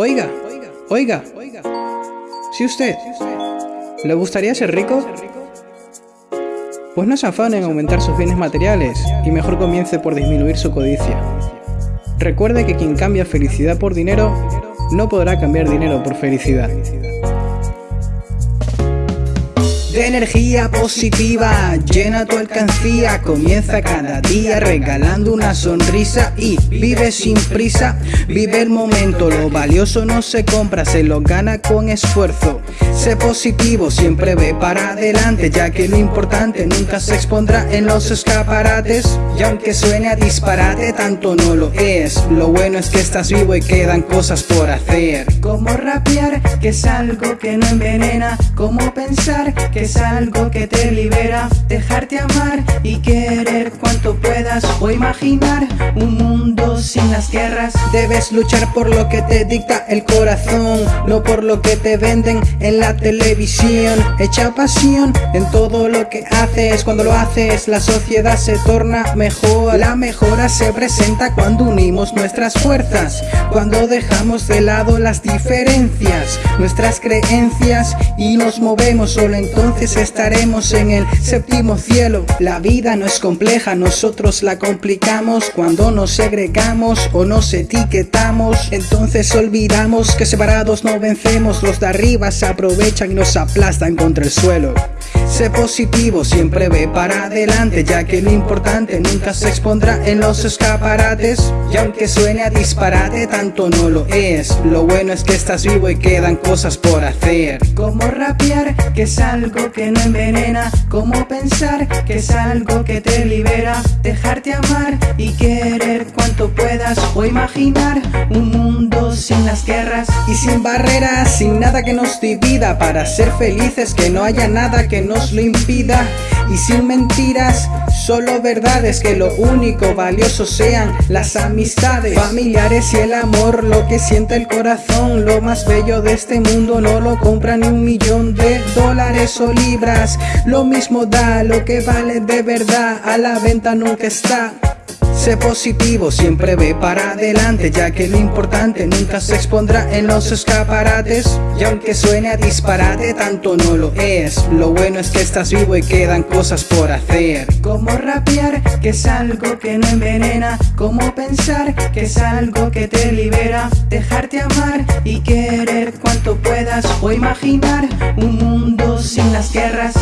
Oiga, oiga, si usted le gustaría ser rico, pues no se afane en aumentar sus bienes materiales y mejor comience por disminuir su codicia. Recuerde que quien cambia felicidad por dinero, no podrá cambiar dinero por felicidad energía positiva, llena tu alcancía, comienza cada día regalando una sonrisa y vive sin prisa, vive el momento, lo valioso no se compra, se lo gana con esfuerzo. Sé positivo, siempre ve para adelante, ya que lo importante nunca se expondrá en los escaparates. Y aunque suene a disparate, tanto no lo es. Lo bueno es que estás vivo y quedan cosas por hacer. Como rapear, que es algo que no envenena. Como pensar, que es algo que te libera. Dejarte amar y querer cuanto puedas. O imaginar un mundo sin las guerras. Debes luchar por lo que te dicta el corazón, no por lo que te venden en la televisión. Echa pasión en todo lo que haces. Cuando lo haces la sociedad se torna mejor. La mejora se presenta cuando unimos nuestras fuerzas Cuando dejamos de lado las diferencias. Nuestras creencias y nos movemos. Solo entonces estaremos en el séptimo cielo. La vida no es compleja, nosotros la complicamos Cuando nos segregamos o nos etiquetamos Entonces olvidamos que separados no vencemos Los de arriba se aprovechan y nos aplastan contra el suelo. Sé positivo, siempre ve para adelante, ya que lo importante nunca se expondrá en los escaparates. Y aunque suene a disparate, tanto no lo es. Lo bueno es que estás vivo y quedan cosas por hacer. Como rapear, que es algo que no envenena. Como pensar, que es algo que te libera. Dejarte amar y querer cuanto puedas. O imaginar un mundo sin las guerras. Y sin barreras, sin nada que nos divida. Para ser felices, que no haya nada que nos lo impida y sin mentiras, solo verdades que lo único valioso sean las amistades familiares y el amor, lo que siente el corazón, lo más bello de este mundo no lo compra ni un millón de dólares o libras, lo mismo da lo que vale de verdad, a la venta nunca está. Sé positivo, siempre ve para adelante Ya que lo importante nunca se expondrá en los escaparates. Y aunque suene a disparate, tanto no lo es. Lo bueno es que estás vivo y quedan cosas por hacer. Como rapear, que es algo que no envenena. Como pensar, que es algo que te libera. Dejarte amar y querer cuanto puedas. O imaginar un mundo sin las guerras